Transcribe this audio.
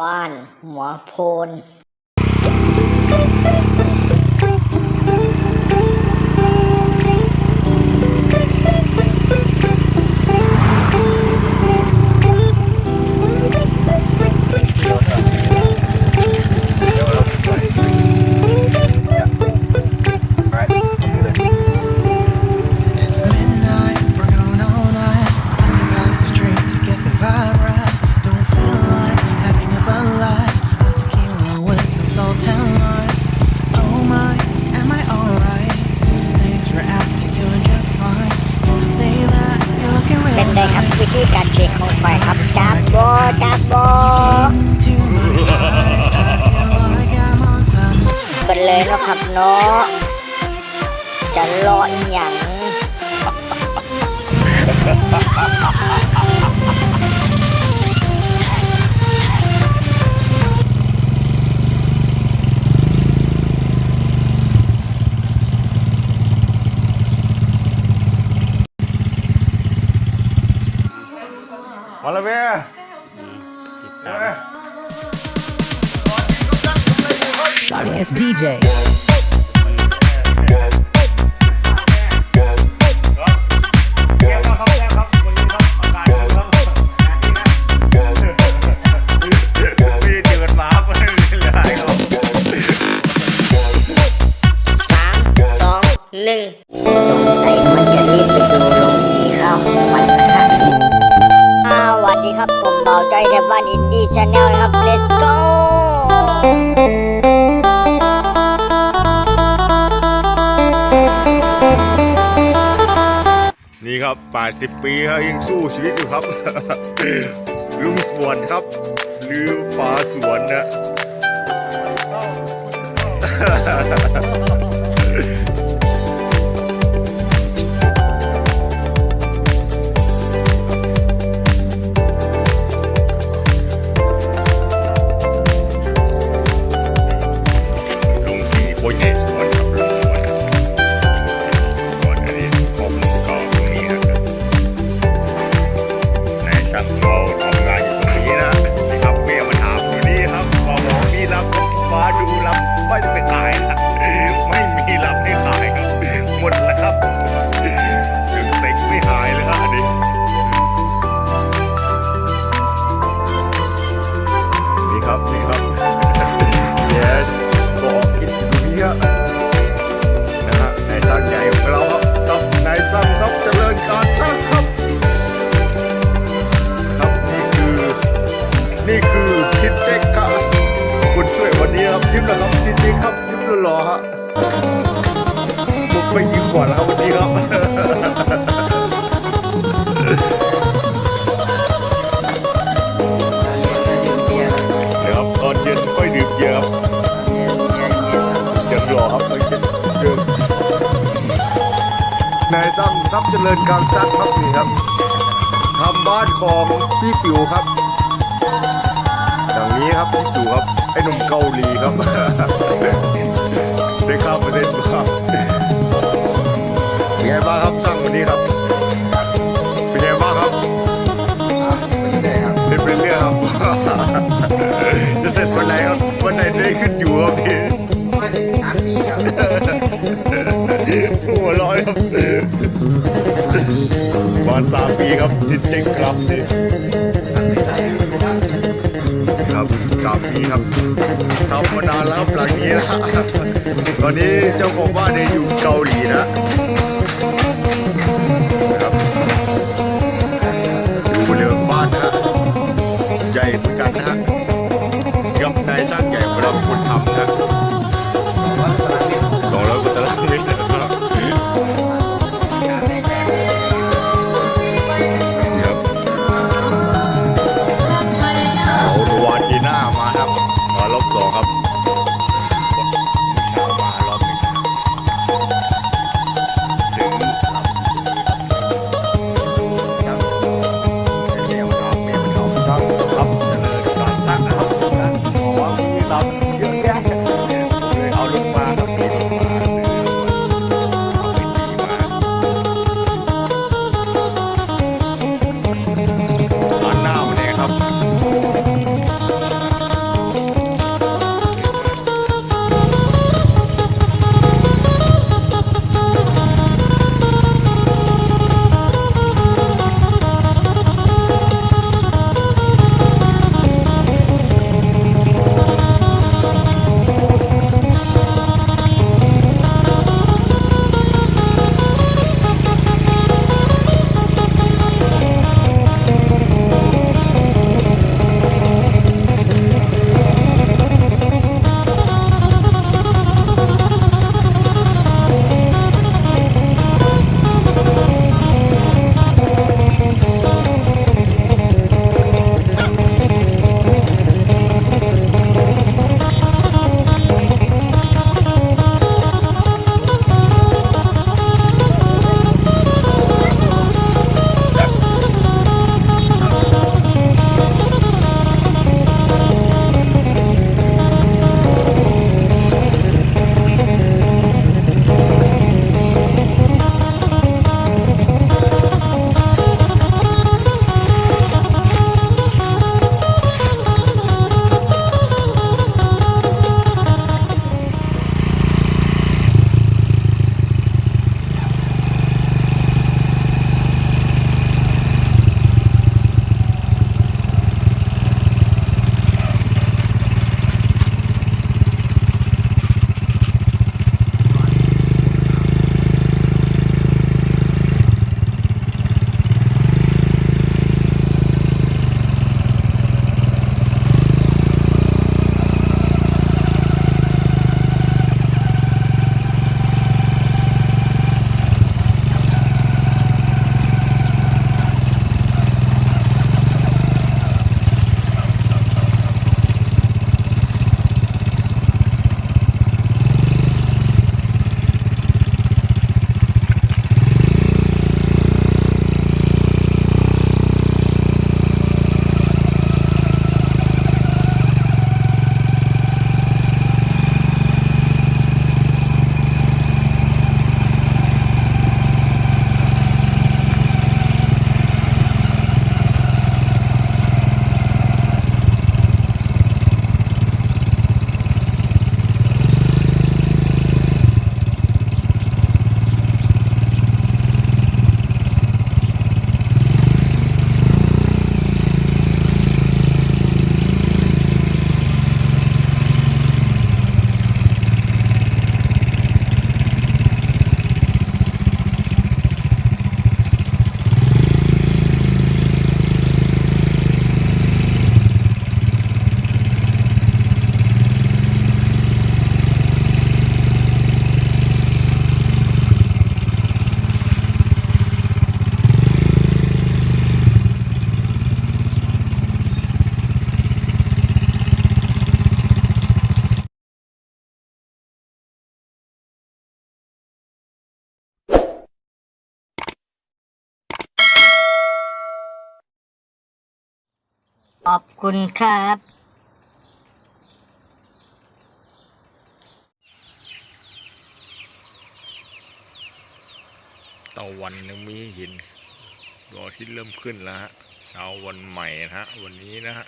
บ้านหัวโพน วเว้ยเว้ย Sorry, it's DJ. channel นะครับ let's go นี่ครับ 80 ปีครับยังสู้ชีวิตอยู่ครับ ลุงสวนครับ ลือป่าสวนนะ ครับยิ้มหล่อๆฮะผมไปยิงขวดแล้วครับวันนี้ครับ เดี๋ยวครับตอนเย็นค่อยดื่มเยอะครับยังรอครับไม่ใช่เดิมนายซ้ำทรัพย์เจริญการจัดครับนี่ครับทำบ้านของพี่ปิ๋วครับอย่างนี้ครับพี่ปิ๋วครับไอ้หนุ่มเกาหลีครับ ได้ข้ามประเทศมาเป็นไงบ้างครับสร้างวันนี้ครับ เป็นไงบ้างครับเป็นไปเรื่อยครับ จะเสร็จวันไหนครับวันไหนได้ขึ้นอยู่ครับพี่หัวเร้อยครับประมาณสามปีครับติดเจ๊งครับนี่ครับสามปีครับทำ มานานแล้วครับหลังนี้นะตอนนี้เจ้าของบ้านเนี่ยอยู่เกาหลีนะ ขอบคุณครับ ตะวันยังไม่เห็นดวงอาทิตย์เริ่มขึ้นแล้วฮะเช้าวันใหม่นะฮะ วันนี้นะฮะ